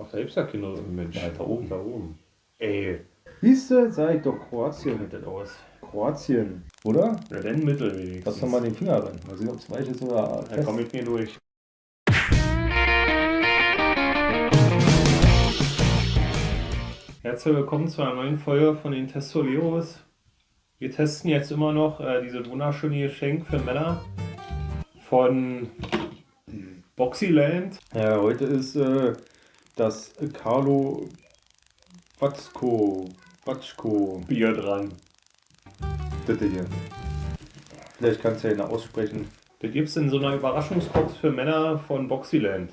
Ach, da gibt's ja keine Mensch. Ja, da oben. Da oben. Ey, Siehst du, sag ich doch Kroatien. sieht das aus. Kroatien, oder? Ja, dann Mittel wenigstens. Lass doch mal den Finger rein. Mal sehen, ob es weich ist oder Da fest. komm ich mir durch. Herzlich willkommen zu einer neuen Folge von den Testoleros. Wir testen jetzt immer noch äh, dieses wunderschöne Geschenk für Männer von Boxyland. Ja, heute ist äh, das Carlo Watschko. Watschko. Bier dran. Bitte hier. Vielleicht kannst du ja noch aussprechen. Das gibt's in so einer Überraschungsbox für Männer von Boxyland.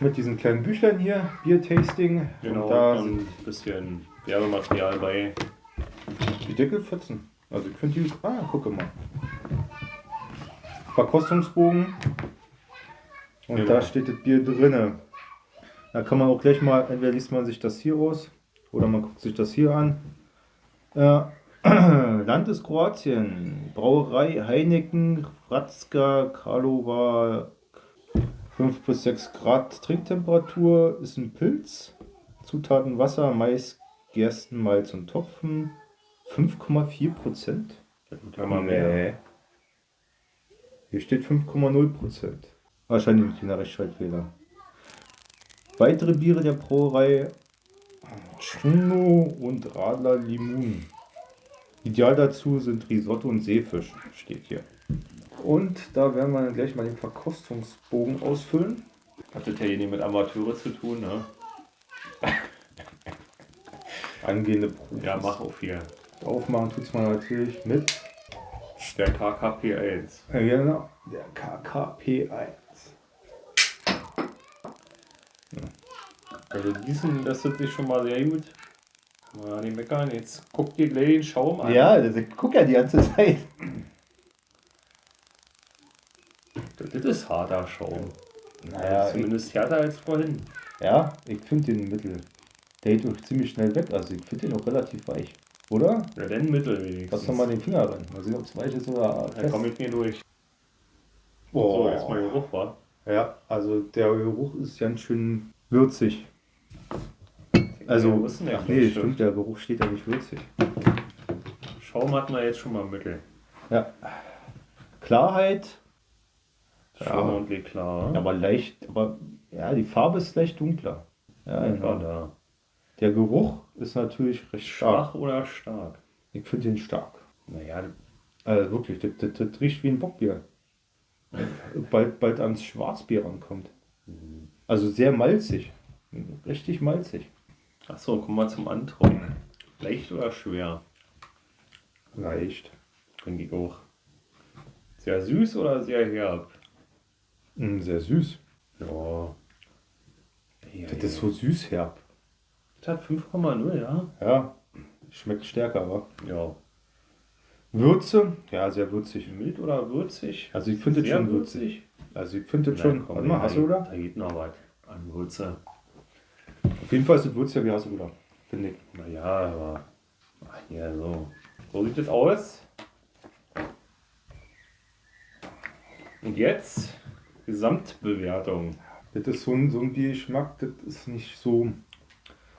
Mit diesen kleinen Büchlein hier, Bier-Tasting. Genau, Und da und sind ein bisschen Werbematerial bei. die Deckelfetzen. Also ich finde die. Ah, gucke mal. Verkostungsbogen. Und Genau. da steht das Bier drinne. Da kann man auch gleich mal, entweder liest man sich das hier aus oder man guckt sich das hier an. Äh, Land ist Kroatien. Brauerei Heineken, Hradska, Karlova, 5 bis 6 Grad Trinktemperatur, ist ein Pilz. Zutaten Wasser, Mais, Gersten, Malz und Topfen. 5,4 Prozent. Man mehr. Hier steht 5,0 Prozent. Wahrscheinlich ein kleiner Rechtschreibfehler. Weitere Biere der Brauerei Chuno und Radler Limun. Ideal dazu sind Risotto und Seefisch, steht hier. Und da werden wir dann gleich mal den Verkostungsbogen ausfüllen. Hat das ja hier nicht mit Amateure zu tun, ne? Angehende Profis. Ja, mach auf hier. Aufmachen tut es man natürlich mit Der KKP 1. Ja, genau. Der KKP1. Also diesen, das sind sich schon mal sehr gut. Mal nicht meckern, jetzt guck dir gleich den Schaum an. Ja, das, ich guck ja die ganze Zeit. Das ist harter Schaum. Naja, ich, Zumindest härter als vorhin. ja, ich finde den Mittel. Der geht auch ziemlich schnell weg. Also ich finde den auch relativ weich. Oder? Ja, dann Mittel wenigstens. Lass doch mal den Finger rein. Mal sehen, ob es weich ist oder Da fest. komm ich mir durch. Oh. So, jetzt mal Geruch, war. Ja, also der Geruch ist ganz schön würzig. Also, der ach nee, stimmt, der Geruch steht ja nicht würzig. Schaum hat man jetzt schon mal Mittel. Ja. Klarheit, Schaum Ja. und Leklar. aber leicht, aber ja, die Farbe ist leicht dunkler. Ja, genau. da. Der Geruch ist natürlich recht stark. Schwach oder stark? Ich finde den stark. Naja, Also wirklich, das, das, das riecht wie ein Bockbier. Bald, bald ans Schwarzbier rankommt. Also sehr malzig. Richtig malzig. Achso, kommen wir zum Antrocknen. Leicht oder schwer? Leicht. Finde ich auch. Sehr süß oder sehr herb? Mm, sehr süß. Ja. ja Das ist so süß herb. Das hat 5,0, ja? Ja, schmeckt stärker, aber. Ja. Würze? Ja, sehr würzig. Mild oder würzig? Also ich finde Sehr schon würzig. Also ich finde das schon. Warte mal, da Hasselruder? geht- Da geht noch was an Würze. Auf jeden Fall ist das würziger wie Hasselruder. Finde ich. Naja, aber. Ach, hier, so. So sieht es aus. Und jetzt Gesamtbewertung. Das ist so ein, so ein Biergeschmack, das ist nicht so,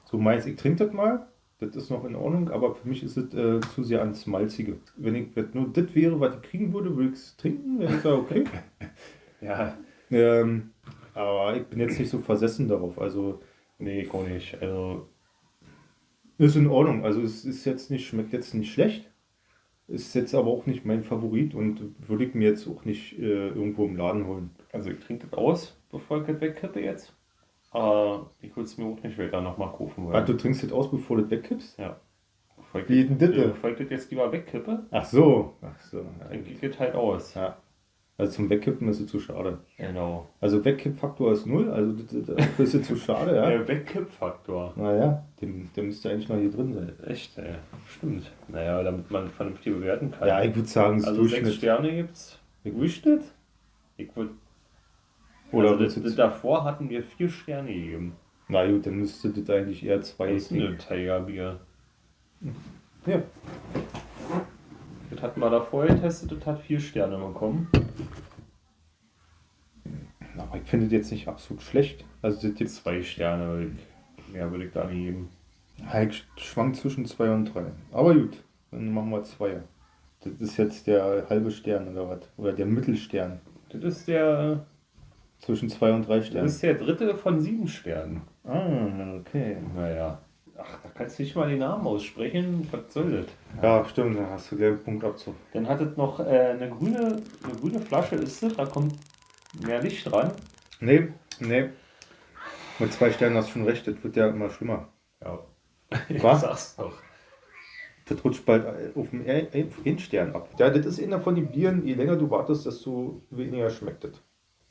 so meins. Ich trinke das mal, das ist noch in Ordnung, aber für mich ist es äh, zu sehr ans Malzige. Wenn ich wenn nur das wäre, was ich kriegen würde, würde ich es trinken, wenn ich sage, okay. Ja, ähm, aber ich bin jetzt nicht so versessen darauf. Also nee, auch nicht. Also, ist in Ordnung. Also es ist jetzt nicht, schmeckt jetzt nicht schlecht. Ist jetzt aber auch nicht mein Favorit und würde ich mir jetzt auch nicht äh, irgendwo im Laden holen. also ich trinke das aus, bevor ich das wegkippe jetzt. Aber ich würde es mir auch nicht später nochmal kaufen Ah, wollen. du trinkst das aus, bevor du das wegkippst? Ja. Bevor ich, Wie denn das? bevor ich das jetzt lieber wegkippe, Ach so. Ach so. dann geht das halt aus. Ja. Also zum Wegkippen ist es zu schade. Genau. Also Wegkippfaktor ist null, also dafür ist es zu schade, ja. Der Wegkippfaktor. Naja, der, der müsste eigentlich noch hier drin sein. Echt, ey. Stimmt. Naja, damit man vernünftig bewerten kann. Ja, ich würde sagen, das also sechs Durchschnitt. Sterne gibt's. Durchschnitt? Ich würde. Oder also das, das davor hatten wir vier Sterne gegeben. Na gut, dann müsste das eigentlich eher zwei Das ist ein Tigerbier. Ja. Das hatten wir davor getestet, das hat vier Sterne bekommen. Aber ich finde das jetzt nicht absolut schlecht. Also das gibt Zwei Sterne. Mehr würde ich da nicht geben. Ich schwank zwischen 2 und 3. Aber gut, dann machen wir 2. Das ist jetzt der halbe Stern oder was? Oder der Mittelstern. Das ist der, Zwischen 2 und 3 das Sternen. ist der dritte von sieben Sternen. Ah, okay. Naja. Kannst du nicht mal den Namen aussprechen. Was soll das? Ja, stimmt, da hast du gleich einen Punkt Abzug. Dann hat es noch äh, eine, grüne, eine grüne Flasche, ist es, da kommt mehr Licht dran. Nee, nee. Mit zwei Sternen hast du schon recht, das wird ja immer schlimmer. Ja. Was? sag's doch. Das rutscht bald auf den Endstern ab. Ja, das ist einer von den Bieren, je länger du wartest, desto weniger schmeckt das.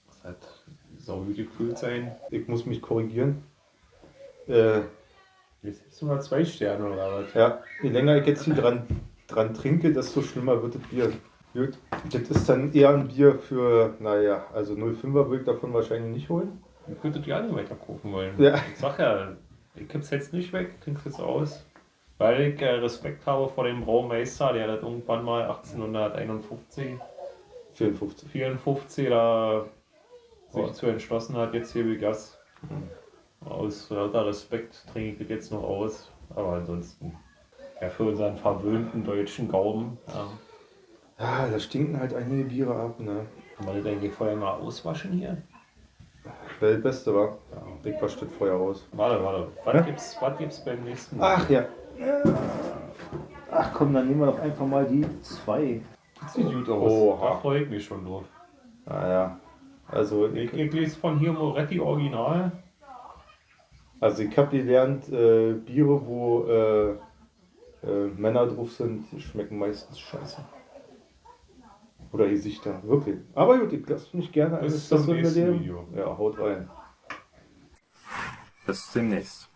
Das hat sau gut gekühlt sein. Ich muss mich korrigieren. Äh, Jetzt sogar zwei Sterne oder was? ja, je länger ich jetzt hier dran, dran trinke, desto schlimmer wird das Bier. Gut. Das ist dann eher ein Bier für, naja, also 05er würde ich davon wahrscheinlich nicht holen. Ihr könntet ja nicht weiter kaufen wollen. Ja. Ich sag ja, ich kipp's jetzt nicht weg, trink's jetzt aus. Weil ich äh, Respekt habe vor dem Braumeister, der das irgendwann mal 1851, 54. 54 da sich Ja. zu entschlossen hat, jetzt hier wie Gas. Aus lauter Respekt trinke ich das jetzt noch aus. Aber ansonsten, ja, für unseren verwöhnten deutschen Gaumen, ja, Ja, da stinken halt einige Biere ab, ne? kann man das eigentlich vorher mal auswaschen hier? Wäre das Beste, war. Ich wasche das vorher aus. Warte, warte, was gibt's, was gibt's beim nächsten Mal? Ach ja. Ach komm, dann nehmen wir doch einfach mal die zwei. Das sieht gut aus. Oha. Da freue ich mich schon drauf. Naja. Also Ich, ich, ich lese von hier Moretti Original. Also ich habe gelernt, äh, Biere, wo äh, äh, Männer drauf sind, die schmecken meistens scheiße. Oder Gesichter, wirklich. Aber gut, ich lasse mich gerne Bis eines zum nächsten. Video. Ja, haut rein. Bis demnächst.